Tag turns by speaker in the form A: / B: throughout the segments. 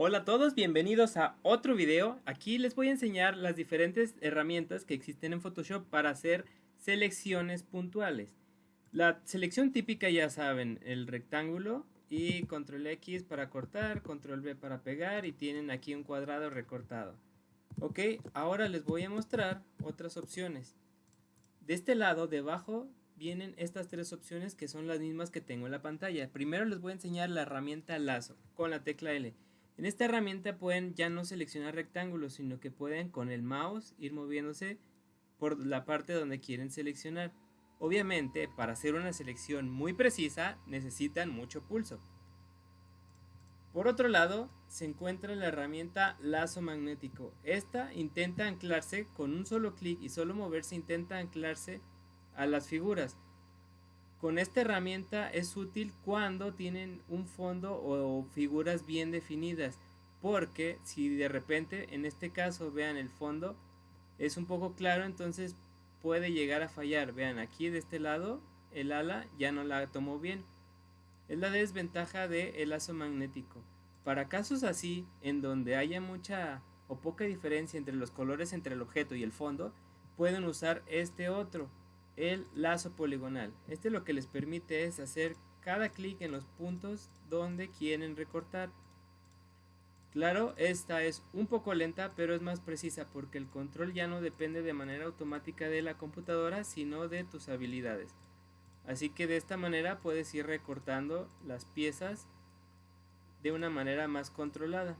A: Hola a todos, bienvenidos a otro video. Aquí les voy a enseñar las diferentes herramientas que existen en Photoshop para hacer selecciones puntuales. La selección típica ya saben, el rectángulo y control X para cortar, control V para pegar y tienen aquí un cuadrado recortado. Ok, ahora les voy a mostrar otras opciones. De este lado, debajo, vienen estas tres opciones que son las mismas que tengo en la pantalla. Primero les voy a enseñar la herramienta lazo con la tecla L. En esta herramienta pueden ya no seleccionar rectángulos, sino que pueden con el mouse ir moviéndose por la parte donde quieren seleccionar. Obviamente, para hacer una selección muy precisa, necesitan mucho pulso. Por otro lado, se encuentra la herramienta lazo magnético. Esta intenta anclarse con un solo clic y solo moverse intenta anclarse a las figuras. Con esta herramienta es útil cuando tienen un fondo o figuras bien definidas, porque si de repente en este caso vean el fondo es un poco claro, entonces puede llegar a fallar. Vean aquí de este lado el ala ya no la tomó bien. Es la desventaja del el lazo magnético. Para casos así, en donde haya mucha o poca diferencia entre los colores entre el objeto y el fondo, pueden usar este otro, el lazo poligonal. Este lo que les permite es hacer cada clic en los puntos donde quieren recortar. Claro, esta es un poco lenta, pero es más precisa porque el control ya no depende de manera automática de la computadora, sino de tus habilidades. Así que de esta manera puedes ir recortando las piezas de una manera más controlada.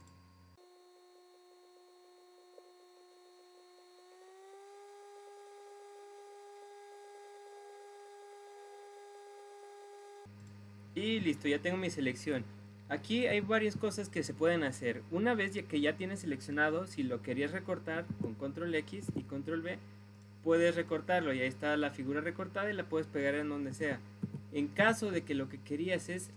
A: Y listo, ya tengo mi selección. Aquí hay varias cosas que se pueden hacer. Una vez que ya tienes seleccionado, si lo querías recortar con control X y control V, puedes recortarlo y ahí está la figura recortada y la puedes pegar en donde sea. En caso de que lo que querías es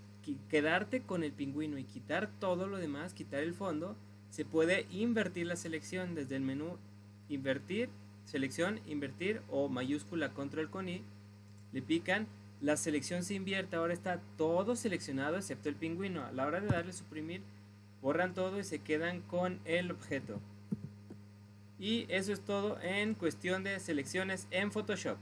A: quedarte con el pingüino y quitar todo lo demás, quitar el fondo, se puede invertir la selección desde el menú invertir, selección, invertir o mayúscula control con I, le pican, la selección se invierte, ahora está todo seleccionado excepto el pingüino, a la hora de darle suprimir, borran todo y se quedan con el objeto. Y eso es todo en cuestión de selecciones en Photoshop.